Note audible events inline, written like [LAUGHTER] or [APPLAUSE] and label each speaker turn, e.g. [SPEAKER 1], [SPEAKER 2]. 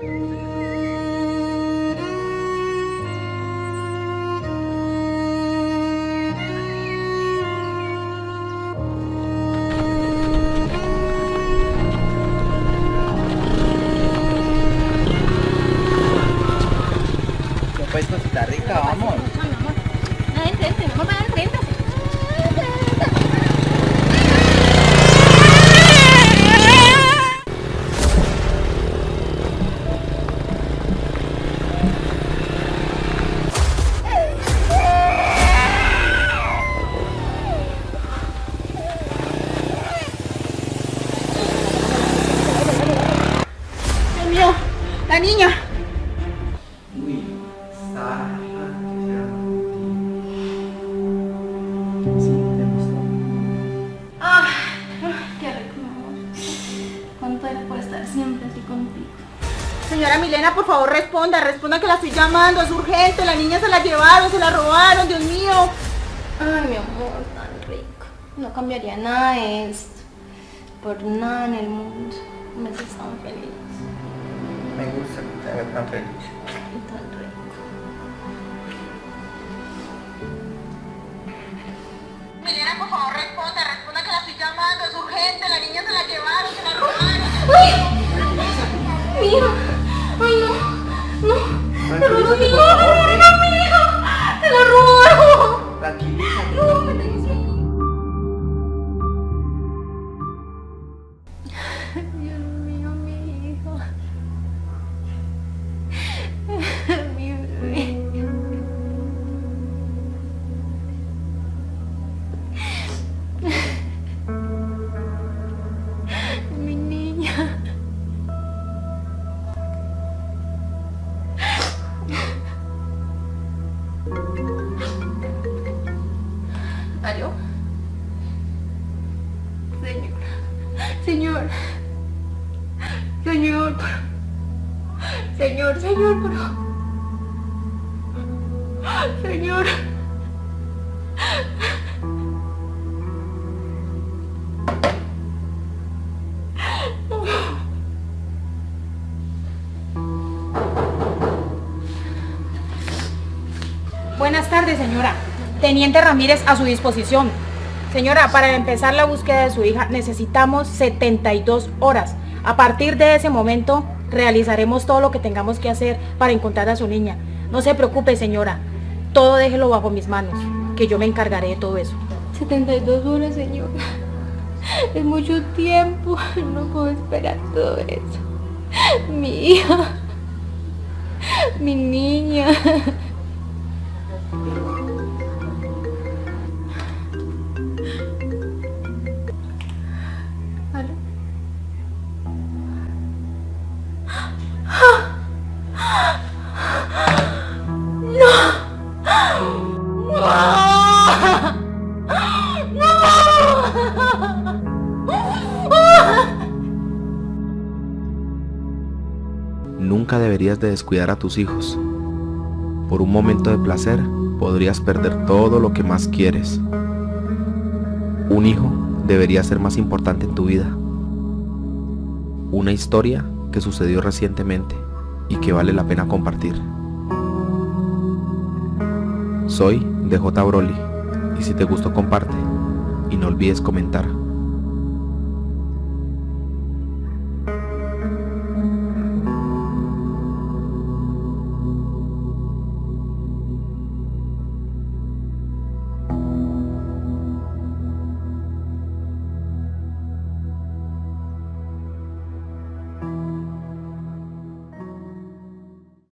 [SPEAKER 1] Pues cosita rica, vamos.
[SPEAKER 2] Señora Milena, por favor responda, responda que la estoy llamando, es urgente, la niña se la llevaron, se la robaron, Dios mío.
[SPEAKER 3] Ay, mi amor, tan rico. No cambiaría nada de esto. Por nada en el mundo. Me haces tan feliz.
[SPEAKER 1] Me gusta que te haga tan feliz.
[SPEAKER 3] Y tan rico.
[SPEAKER 2] Milena, por favor responda, responda que la estoy llamando, es urgente, la niña se la llevaron, se la robaron.
[SPEAKER 3] Mira. 鲁鲁米 Señor. Señor. Señor. Señor, señor, favor. Señor.
[SPEAKER 4] Buenas tardes, señora. Teniente Ramírez a su disposición. Señora, para empezar la búsqueda de su hija necesitamos 72 horas. A partir de ese momento realizaremos todo lo que tengamos que hacer para encontrar a su niña. No se preocupe, señora. Todo déjelo bajo mis manos, que yo me encargaré de todo eso.
[SPEAKER 3] 72 horas, señor. Es mucho tiempo. No puedo esperar todo eso. Mi hija. Mi niña. [LAUGHS]
[SPEAKER 5] Nunca deberías de descuidar a tus hijos. Por un momento de placer podrías perder todo lo que más quieres. Un hijo debería ser más importante en tu vida. Una historia que sucedió recientemente y que vale la pena compartir. Soy DJ Broly. Y si te gustó comparte. Y no olvides comentar.